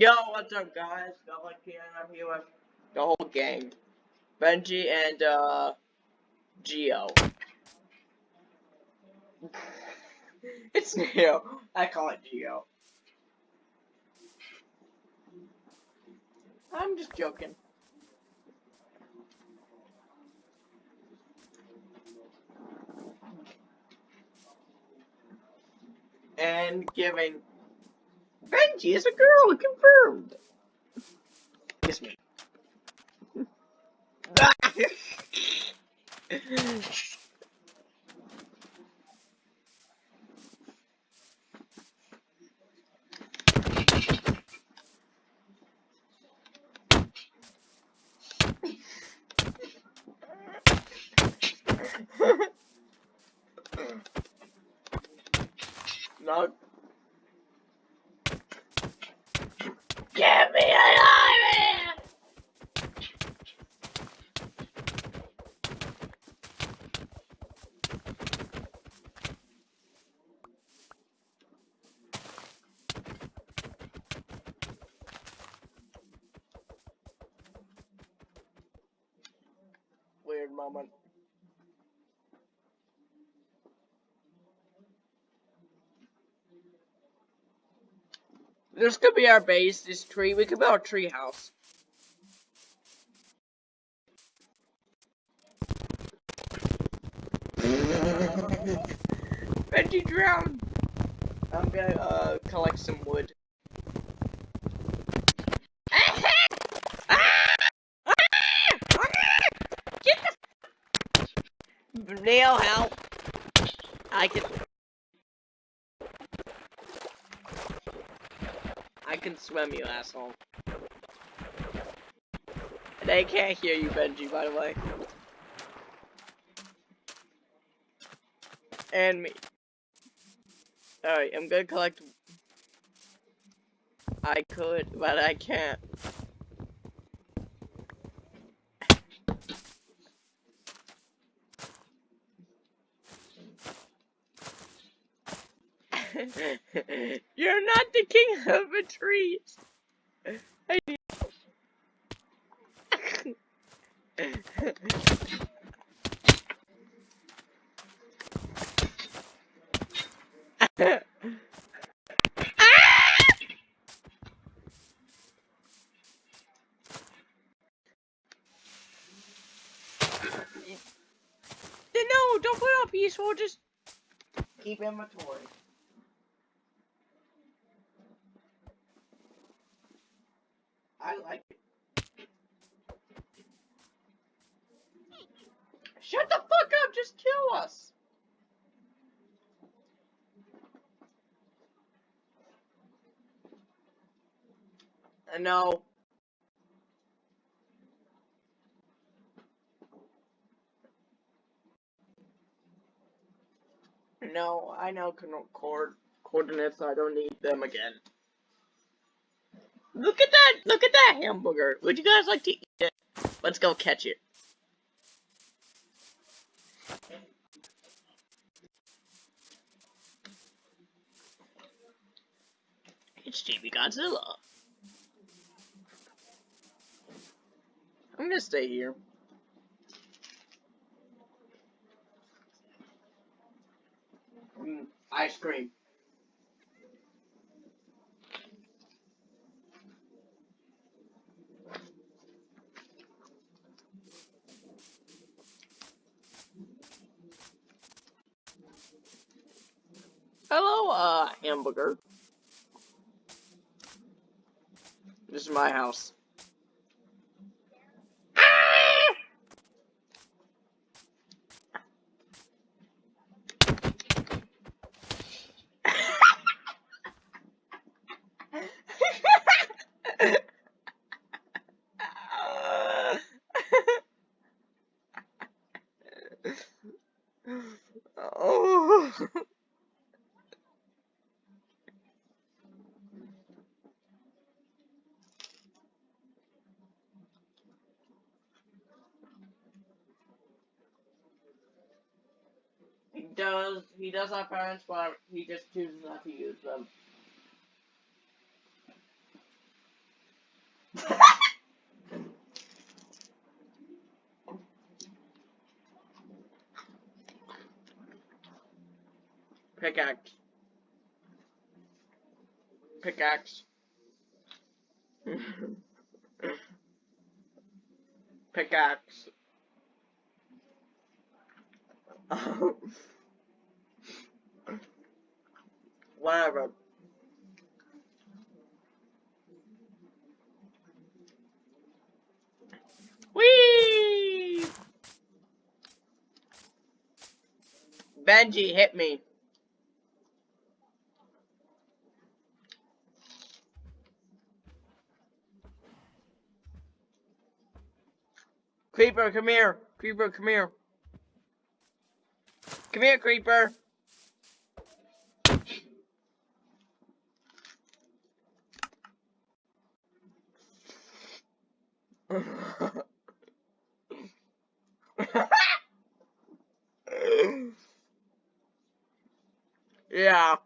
Yo, what's up, guys? Here, and I'm here with the whole gang. Benji and, uh, Geo. it's Neo. I call it Geo. I'm just joking. And giving Benji is a girl, confirmed. Kiss me. no. Get me alive! Weird moment. This could be our base, this tree. We could build a tree house. Benji drowned. I'm gonna uh collect some wood. Nail help. I can I can swim, you asshole. They can't hear you, Benji, by the way. And me. Alright, I'm gonna collect... I could, but I can't. You're not the king of the trees. I No, don't put it on peaceful, just keep inventory. I like it. Shut the fuck up, just kill us. Uh, no. No, I know cord coordinates, I don't need them again. Look at that! Look at that hamburger! Would you guys like to eat it? Let's go catch it. It's Jamie Godzilla. I'm gonna stay here. Mm, ice cream. Hello, uh, hamburger. This is my house. oh. He have parents, but he just chooses not to use them. Pickaxe. Pickaxe. Pickaxe. Whatever. Whee! Benji hit me. Creeper, come here. Creeper, come here. Come here, Creeper. yeah.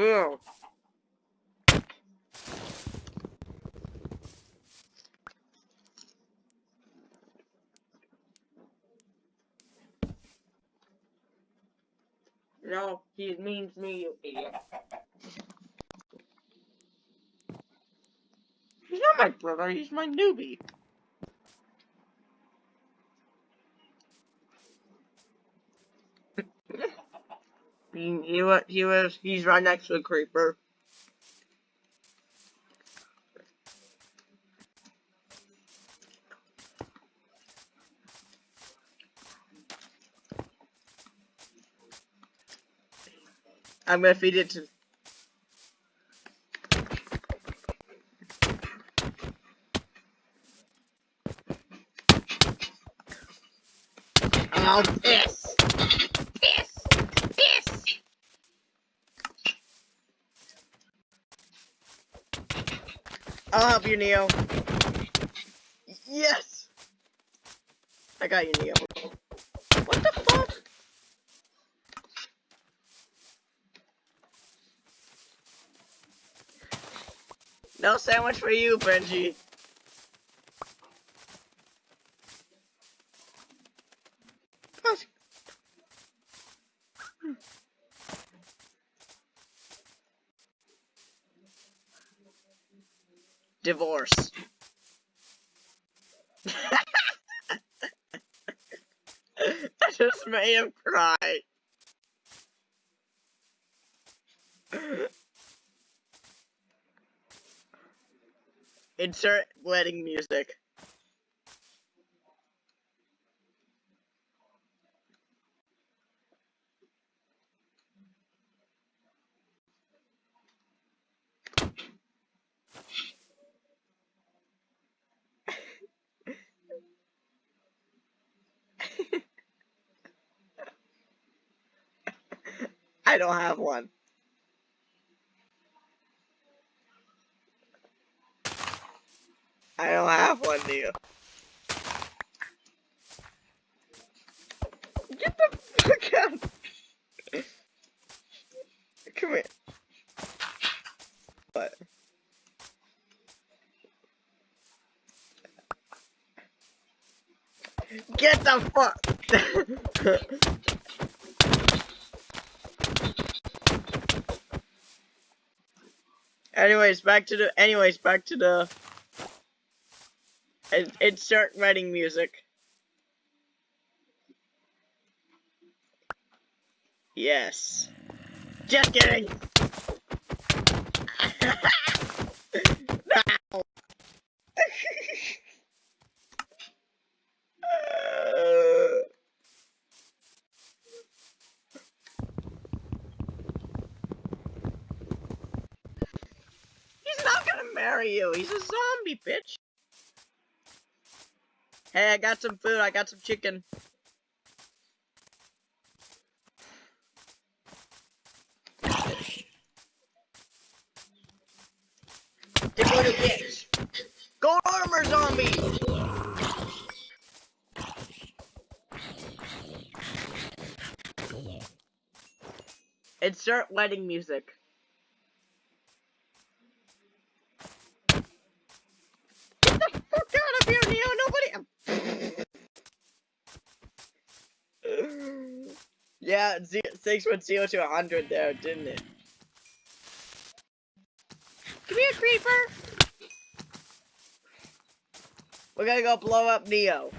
Here. No, he means me, you idiot. He's not my brother, he's my newbie. He, was, he was, he's right next to a creeper. I'm gonna feed it to. Oh, piss! Piss! Piss! I'll help you, Neo. Yes! I got you, Neo. What the fuck? No sandwich for you, Benji. Made him cry. Insert wedding music. I don't have one. I don't have one, do you? Get the fuck out! Come here. What? Get the fuck! anyways, back to the. Anyways, back to the. Insert writing music. Yes. Just kidding. marry you. He's a zombie, bitch. Hey, I got some food. I got some chicken. They're. Gold armor zombie. Insert wedding music. Six went zero to a hundred there, didn't it? Come here, creeper. We're gonna go blow up Neo.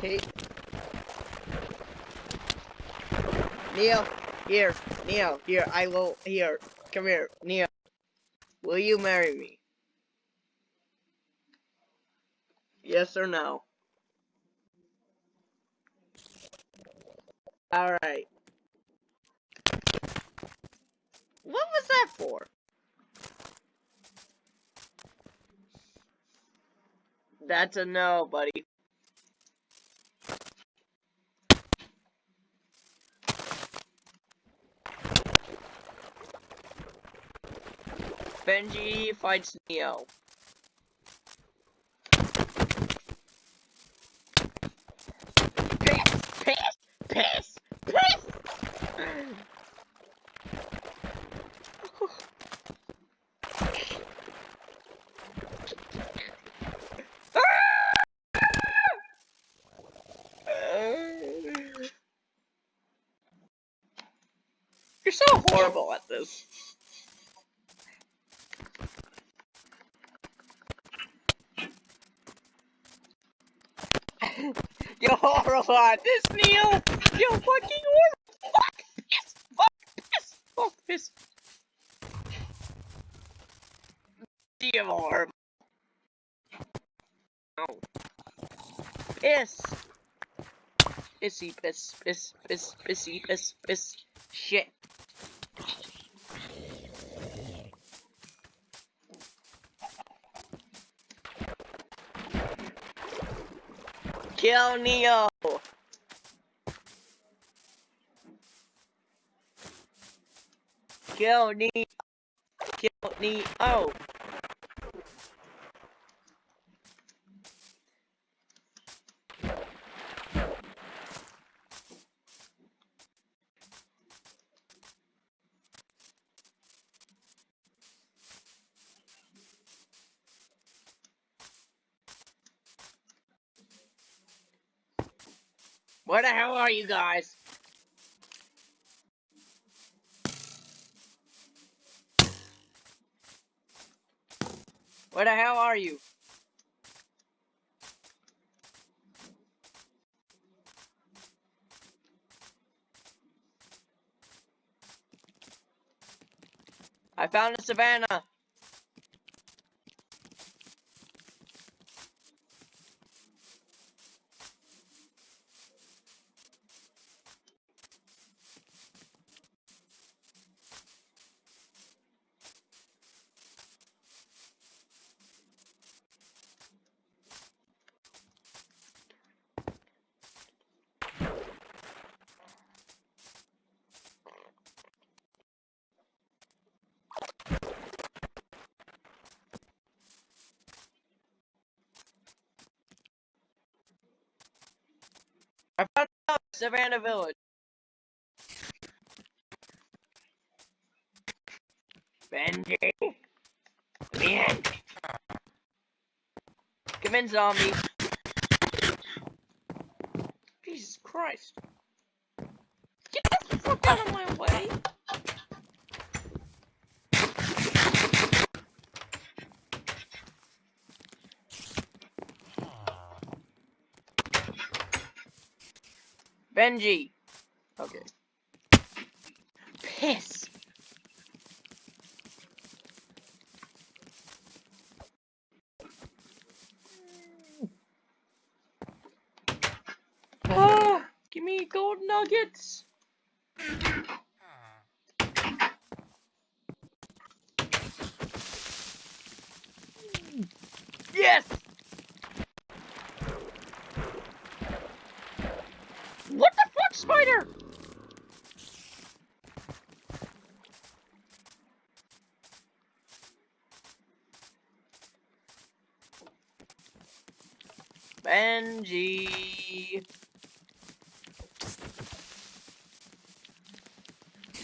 Hey. Neo, here, Neo, here, I will, here, come here, Neo. Will you marry me? Yes or no? Alright. What was that for? That's a no, buddy. Benji fights Neo. Piss! Piss! Piss! Piss! You're so horrible at this. You're horrible at this, Neil! You're fucking horrible! You're horrible. No. Piss! Pissy, piss, piss, piss, pissy, piss, piss. Shit. Kill Neo! Kill Neo! Kill me. Oh. Where the hell are you guys? Where the hell are you? I found a savannah. Savannah Village. Benji. Come in. Come in, zombie. Jesus Christ. Get the fuck out of my way. Benji. Okay. Piss. Ah, give me gold nuggets. Yes. What the fuck, spider? Benji.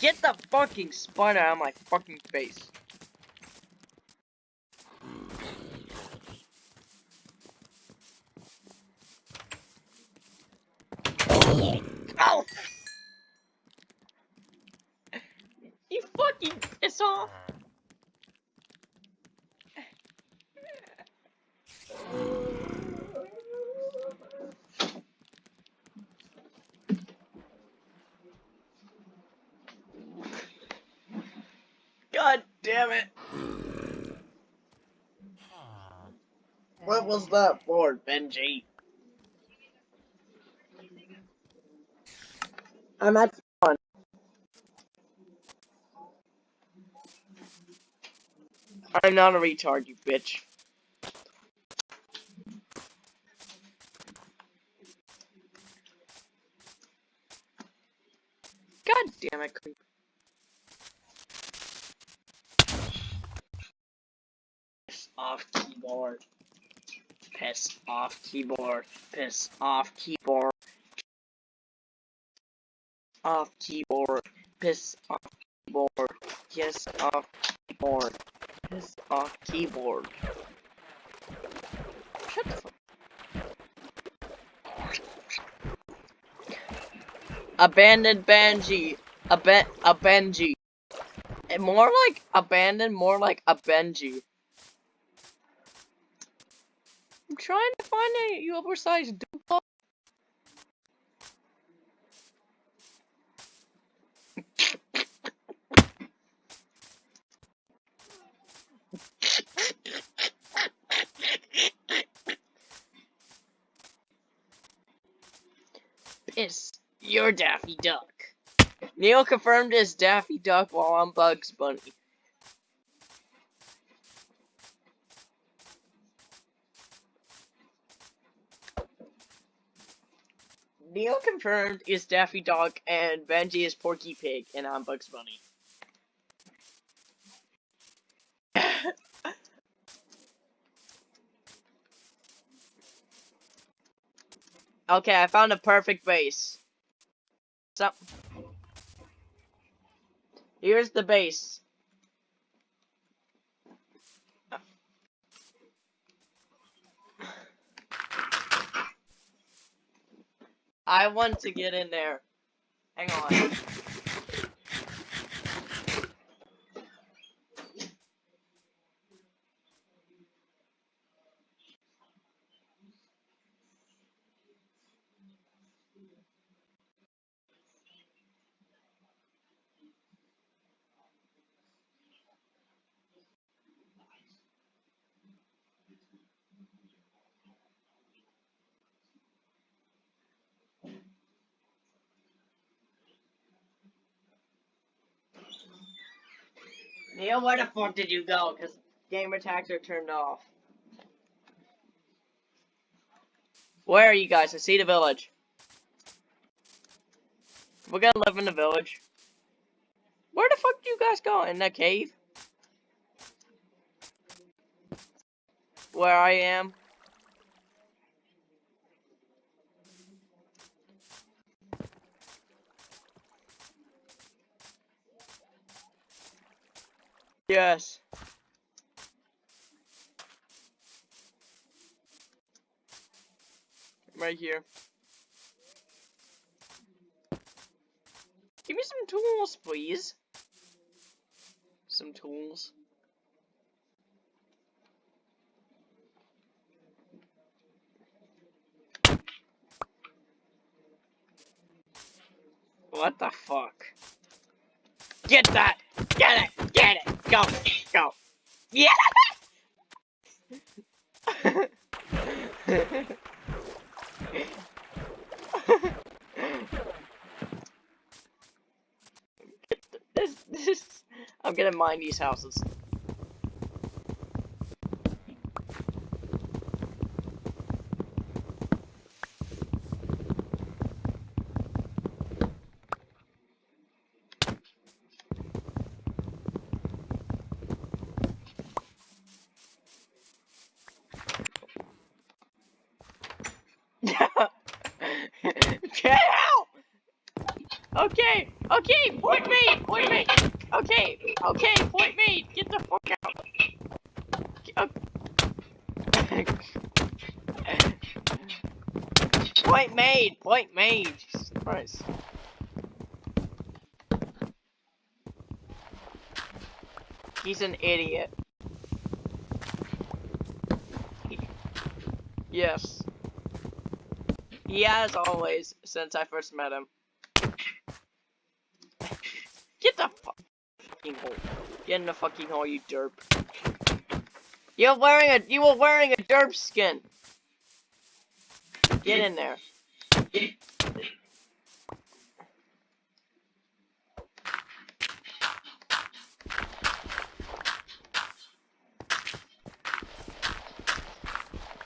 Get the fucking spider out of my fucking face. Ow! You fucking piss off! God damn it! What was that for, Benji? I'm at fun. I'm not a retard, you bitch. God damn it, creep. Off keyboard. Piss off keyboard. Piss off keyboard. Off keyboard. Piss off keyboard. Piss off keyboard. Piss off keyboard. Shut the. Abandoned Benji. Aben a Benji. Eh, More like abandoned, more like a Benji. I'm trying to find a you oversized duplo. Piss, you're Daffy Duck. Neil confirmed as Daffy Duck while I'm Bugs Bunny. Neil confirmed is Daffy Duck and Benji is Porky Pig and I'm Bugs Bunny. okay, I found a perfect base. So here's the base. I want to get in there. Hang on. Neil, where the fuck did you go? Because gamer tags are turned off. Where are you guys? I see the village. We're gonna live in the village. Where the fuck do you guys go? In that cave? Where I am? Yes. Right here. Give me some tools, please. Some tools. What the fuck? Get that! Get it! Get it! Go! Go! Yeah! this, this, I'm gonna mine these houses. Get out! Okay, okay, point me, point me. Okay, okay, point me. Get the fuck out. Point made, point made. Jesus Christ. He's an idiot. He- yes. He has always, since I first met him. Get the fu fucking hole. Get in the fucking hole, you derp. You're wearing a- you were wearing a derp skin. Get in there.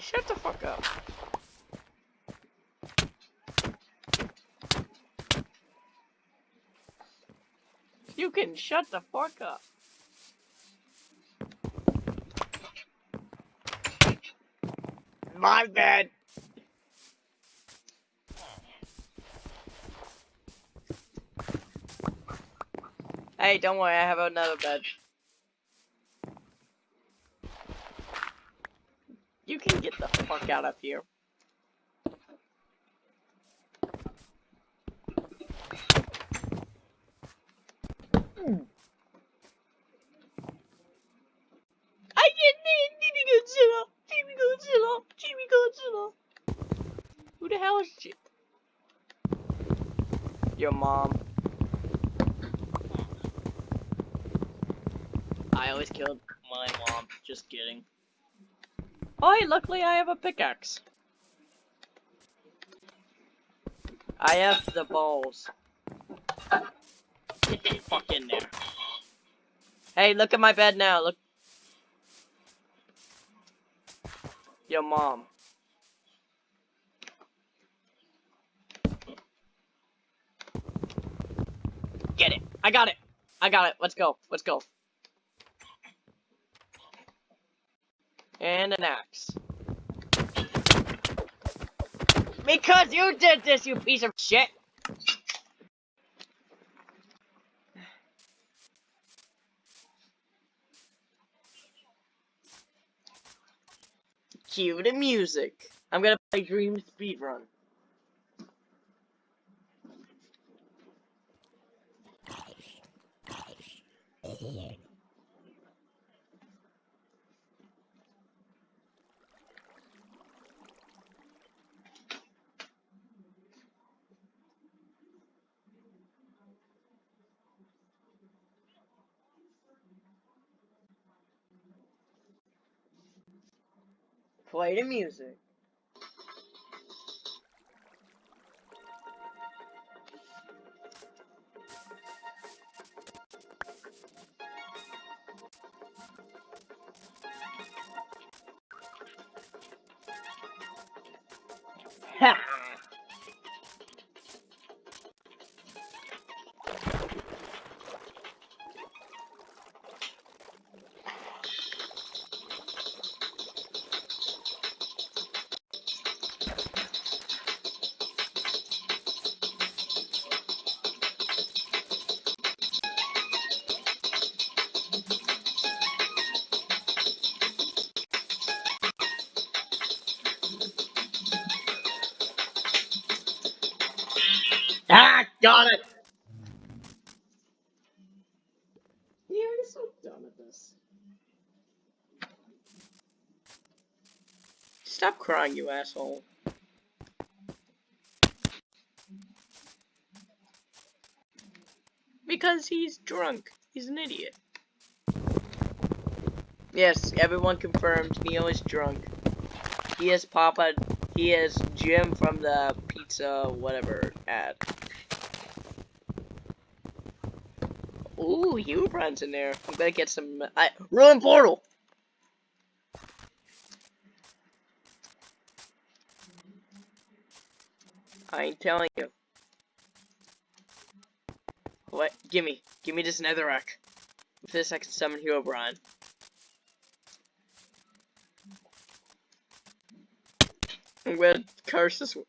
Shut the fuck up. Can shut the fuck up. My bad. Hey, don't worry, I have another bed. You can get the fuck out of here. I get Jimmy Godzilla, Jimmy Godzilla, Jimmy Godzilla. Who the hell is Jim? Your mom. I always killed my mom. Just kidding. Oh, hey, luckily I have a pickaxe. I have the balls. Get the fuck in there. Hey, look at my bed now. Look. Your mom. Get it. I got it. I got it. Let's go. Let's go. And an axe. Because you did this, you piece of shit! Cue the music. I'm gonna play Dream Speedrun. Play the music. Stop crying, you asshole. Because he's drunk. He's an idiot. Yes, everyone confirmed Neo is drunk. He is Papa. He is Jim from the pizza whatever ad. Ooh, Herobrine's in there. I'm gonna get some. I ruin portal. I ain't telling you. What? Gimme. Gimme this netherrack. With this I can summon Herobrine. I'm gonna curse this one.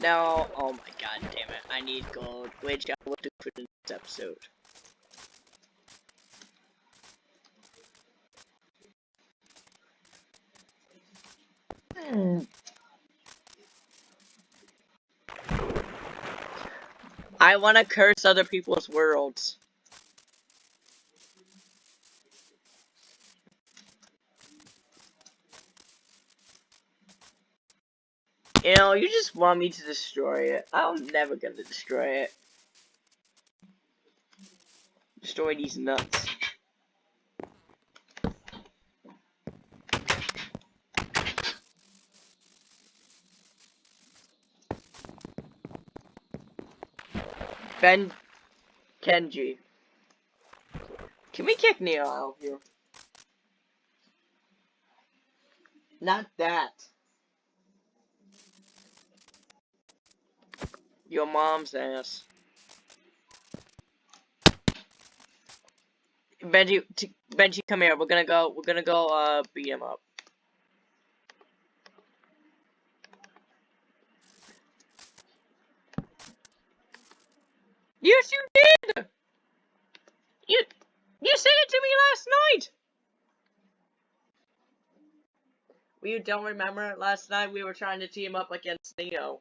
Now, oh my god damn it, I need gold, which I will do for the next episode. I want to curse other people's worlds. You know, you just want me to destroy it. I'm never gonna destroy it. Destroy these nuts. Ben Kenji. Can we kick Neo out of here? Not that. Your mom's ass. Benji, Benji, come here. We're gonna go. We're gonna go. Uh, beat him up. Yes, you did. You, you said it to me last night. You don't remember last night we were trying to team up against Neo.